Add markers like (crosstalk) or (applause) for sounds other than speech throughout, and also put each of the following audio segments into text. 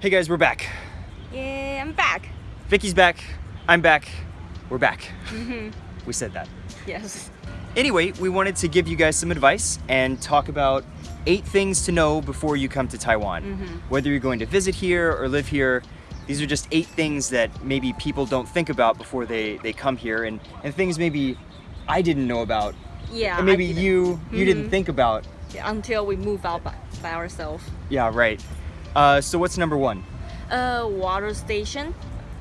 Hey guys, we're back. Yeah, I'm back. Vicky's back. I'm back. We're back. Mm-hmm. (laughs) We said that. Yes. Anyway, we wanted to give you guys some advice and talk about eight things to know before you come to Taiwan. Mm-hmm. Whether you're going to visit here or live here, these are just eight things that maybe people don't think about before they, they come here and, and things maybe I didn't know about Yeah. and maybe you you didn't mm-hmm. think about. Yeah, until we move out by, by ourselves. Yeah, right. Uh, so what's number one? Uh, water station.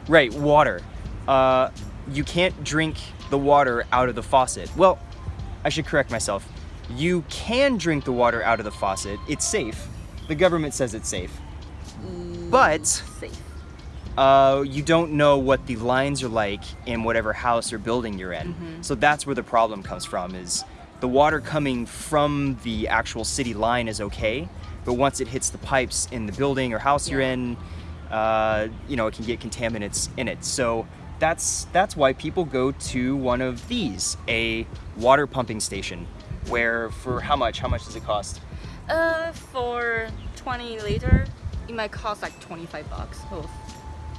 Right, water. Uh, you can't drink the water out of the faucet. Well, I should correct myself. You can drink the water out of the faucet. It's safe. The government says it's safe. But Safe. uh, you don't know what the lines are like in whatever house or building you're in. So that's where the problem comes from is the water coming from the actual city line is okay, but once it hits the pipes in the building or house you're in, uh, you know, it can get contaminants in it. So that's that's why people go to one of these, a water pumping station, where for how much? How much does it cost? Uh, for 20 liter, it might cost like 25 bucks. Oh,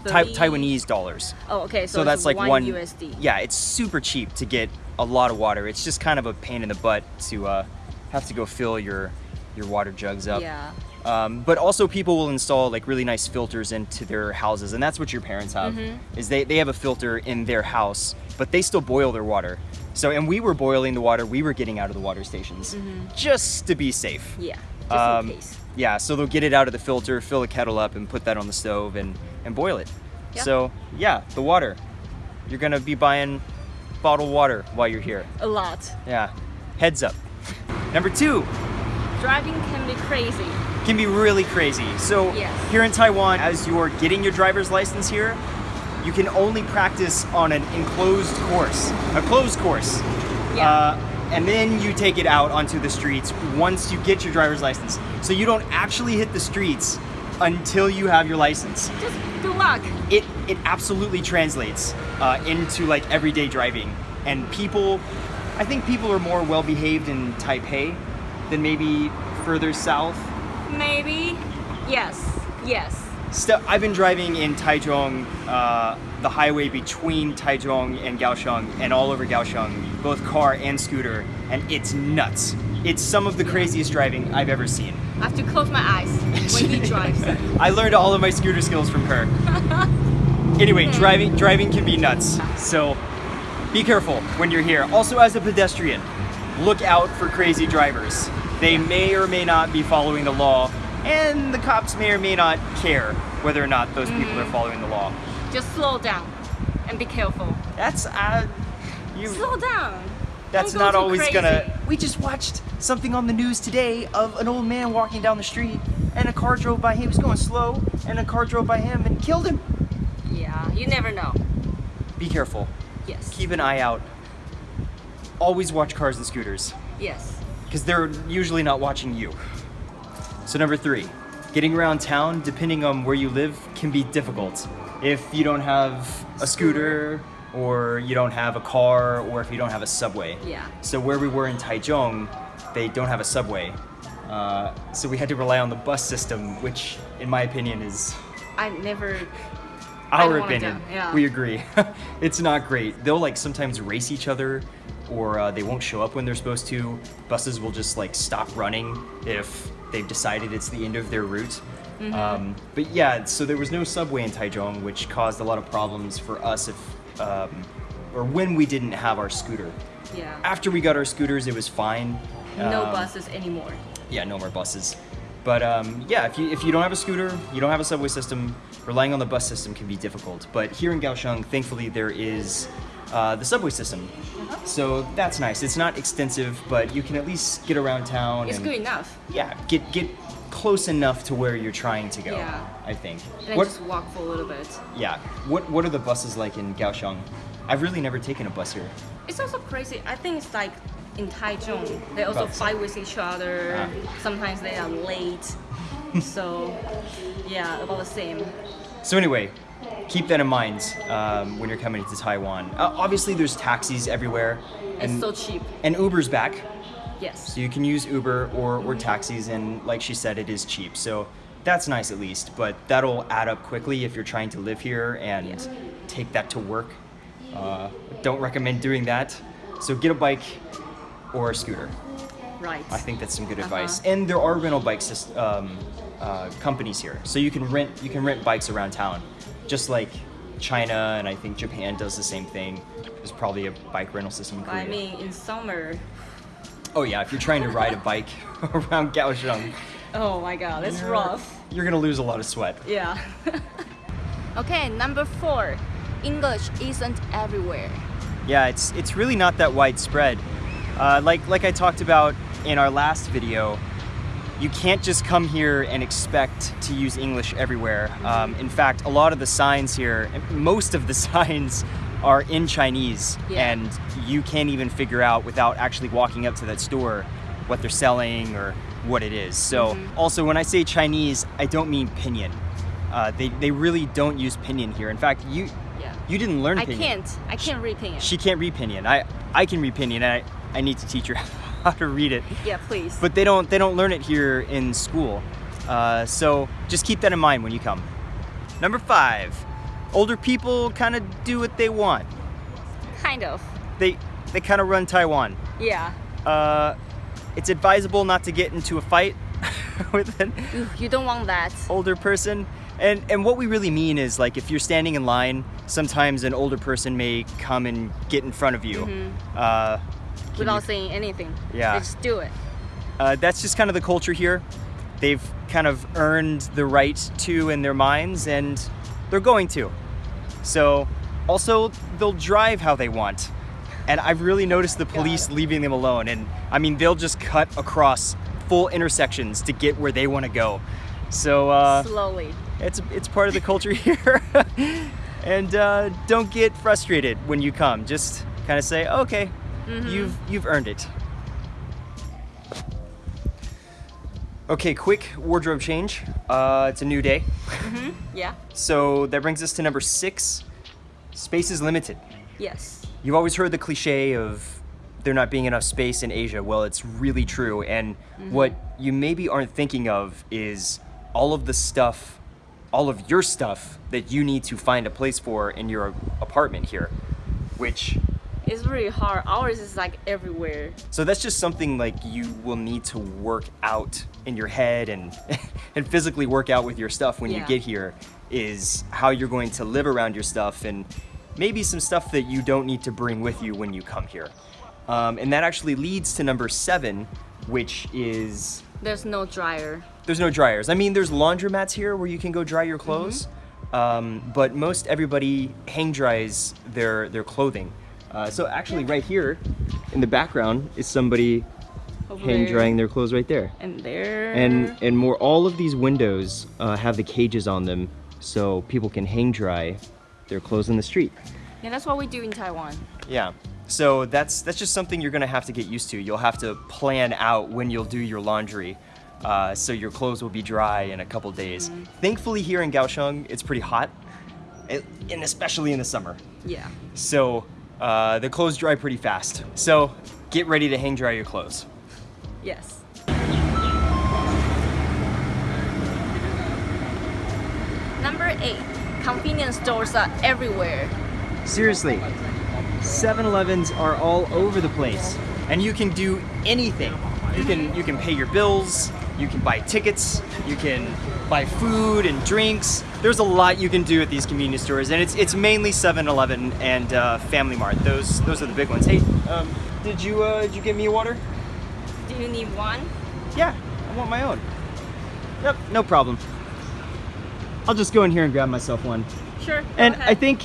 Tai 30 Taiwanese dollars. Oh, okay. So, So that's like one, one USD. Yeah, it's super cheap to get a lot of water. It's just kind of a pain in the butt to uh, have to go fill your your water jugs up. Yeah. Um, but also people will install like really nice filters into their houses, and that's what your parents have. Mm-hmm. Is they, they have a filter in their house, but they still boil their water. So and we were boiling the water we were getting out of the water stations just to be safe. Yeah. Just Um, in case. Yeah, so they'll get it out of the filter, fill the kettle up, and put that on the stove and, and boil it. Yeah. So, yeah, the water. You're gonna be buying bottled water while you're here. A lot. Yeah, heads up. Number two Driving can be crazy. can be really crazy. So, Yes. here in Taiwan, as you're getting your driver's license here, you can only practice on an enclosed course, a closed course. Yeah. Uh, and then you take it out onto the streets once you get your driver's license. So you don't actually hit the streets until you have your license. Just good luck. It it absolutely translates uh, into like everyday driving, and people, I think people are more well behaved in Taipei than maybe further south. Maybe. Yes. Yes. I've been driving in Taichung, uh, the highway between Taichung and Kaohsiung, and all over Kaohsiung, both car and scooter, and it's nuts. It's some of the craziest driving I've ever seen. I have to close my eyes when he (laughs) drives. I learned all of my scooter skills from her. (laughs) anyway, driving driving can be nuts. So be careful when you're here. Also as a pedestrian, look out for crazy drivers. They may or may not be following the law, and the cops may or may not care whether or not those people are following the law. Just slow down and be careful. That's uh you Slow down. that's Don't not always crazy. gonna We just watched something on the news today of an old man walking down the street and a car drove by him. He was going slow and a car drove by him and killed him. Yeah, you never know. Be careful. Yes. keep an eye out. Always watch cars and scooters Yes. because they're usually not watching you. So, number three, getting around town, depending on where you live, can be difficult. If you don't have a scooter, or you don't have a car, or if you don't have a subway. Yeah. So, where we were in Taichung, they don't have a subway. Uh, so, we had to rely on the bus system, which, in my opinion, is I never. Our opinion. yeah. We agree. (laughs) it's not great. They'll like sometimes race each other, or uh, they won't show up when they're supposed to. Buses will just like stop running if they've decided it's the end of their route. Mm-hmm. Um, but yeah, so there was no subway in Taichung, which caused a lot of problems for us if, um, or when we didn't have our scooter. Yeah. After we got our scooters, it was fine. No Um, buses anymore. yeah, no more buses. But um, yeah, if you if you don't have a scooter, you don't have a subway system, relying on the bus system can be difficult. But here in Kaohsiung, thankfully there is uh, the subway system, Uh-huh. so that's nice. It's not extensive, but you can at least get around town. It's and, good enough. Yeah, get get close enough to where you're trying to go. Yeah. I think. And What? just walk for a little bit. Yeah. What What are the buses like in Kaohsiung? I've really never taken a bus here. It's also crazy. I think it's like in Taichung, they also the fight with each other. Ah. Sometimes they are late. (laughs) so, yeah, about the same. So anyway, keep that in mind um, when you're coming to Taiwan. Uh, obviously, there's taxis everywhere, It's and so cheap. and Uber's back, Yes. so you can use Uber or or taxis, and like she said, it is cheap. So that's nice at least, but that'll add up quickly if you're trying to live here and Yeah. take that to work. Uh, don't recommend doing that. So get a bike or a scooter. Right. I think that's some good Uh-huh. advice. And there are rental bike um, uh, companies here, so you can rent you can rent bikes around town, just like China and I think Japan does the same thing. There's probably a bike rental system in Korea. I mean, in summer. oh yeah, if you're trying to ride a bike (laughs) around Kaohsiung, Oh my god, it's you're- rough. You're gonna lose a lot of sweat. Yeah. (laughs) okay, number four. English isn't everywhere. Yeah, it's it's really not that widespread. Uh, like like I talked about in our last video, you can't just come here and expect to use English everywhere. Um, in fact, a lot of the signs here, most of the (laughs) signs, are in Chinese, Yeah. and you can't even figure out without actually walking up to that store what they're selling or what it is. So, also when I say Chinese, I don't mean pinyin. Uh, they they really don't use pinyin here. In fact, you Yeah. you didn't learn I pinyin. can't. I can't read pinyin. She can't read pinyin. I I can read pinyin, I, I need to teach her (laughs) how to read it. yeah, please. But they don't they don't learn it here in school. Uh, so just keep that in mind when you come. Number five, older people kind of do what they want. kind of. They they kind of run Taiwan. Yeah. Uh, it's advisable not to get into a fight (laughs) with an You, don't want that. older person. And and what we really mean is like if you're standing in line, sometimes an older person may come and get in front of you. Uh, can Without saying anything. Yeah. They just do it. Uh, that's just kind of the culture here. They've kind of earned the right to in their minds, and they're going to. So, also, they'll drive how they want. And I've really noticed the police leaving them alone. And I mean, they'll just cut across full intersections to get where they want to go. So, uh, Slowly. it's it's part of the culture (laughs) here. and uh, don't get frustrated when you come. Just kind of say, okay, Mm-hmm. you've you've earned it. Okay, quick wardrobe change. Uh, it's a new day, mm-hmm. (laughs) Yeah. so that brings us to number six. Space is limited. Yes. You've always heard the cliche of there not being enough space in Asia. Well, it's really true. And mm-hmm. what you maybe aren't thinking of is all of the stuff, all of your stuff that you need to find a place for in your apartment here. Which, It's really hard. Ours is like everywhere. so that's just something like you will need to work out in your head and, (laughs) and physically work out with your stuff when you get here is how you're going to live around your stuff and maybe some stuff that you don't need to bring with you when you come here. Um, and that actually leads to number seven, which is There's no dryer. there's no dryers. I mean, there's laundromats here where you can go dry your clothes, um, but most everybody hang dries their their clothing. Uh, so actually, right here in the background is somebody Over hang there. drying their clothes right there. And there. And and more, all of these windows uh, have the cages on them, so people can hang dry their clothes in the street. yeah, that's what we do in Taiwan. Yeah. So that's that's just something you're gonna have to get used to. You'll have to plan out when you'll do your laundry, uh, so your clothes will be dry in a couple days. Thankfully, here in Kaohsiung, it's pretty hot, and especially in the summer. Yeah. So uh, the clothes dry pretty fast. So get ready to hang dry your clothes. Yes. Number eight. Convenience stores are everywhere. Seriously, 7-Elevens are all over the place, and you can do anything. You can you can pay your bills, you can buy tickets, you can buy food and drinks. There's a lot you can do at these convenience stores, and it's it's mainly 7-Eleven and uh, Family Mart. Those those are the big ones. Hey, um, did you uh, did you get me a water? Do you need one? Yeah, I want my own. Yep, no problem. I'll just go in here and grab myself one. Sure. And. I think,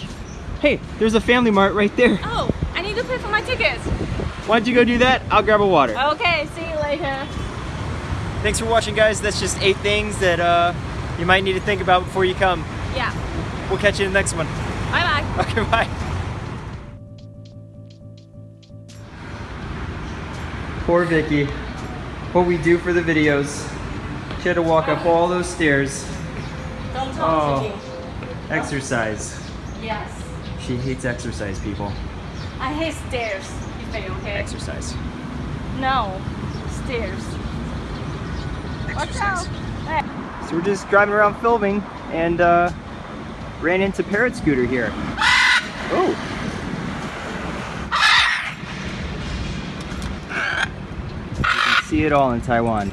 hey, there's a Family Mart right there. Oh, I need to pay for my tickets. Why don't you go do that? I'll grab a water. Okay, see you later. Thanks for watching, guys. That's just eight things that uh, you might need to think about before you come. Yeah. We'll catch you in the next one. Bye bye. (laughs) Okay, bye. Poor Vicky. What we do for the videos. She had to walk up all those stairs. Don't talk Oh. to me. Exercise. Yes. She hates exercise, people. I hate stairs. You say okay? Exercise. No. Stairs. Watch Exercise. out. So we're just driving around filming and uh, ran into Parrot Scooter here. Oh. You can see it all in Taiwan.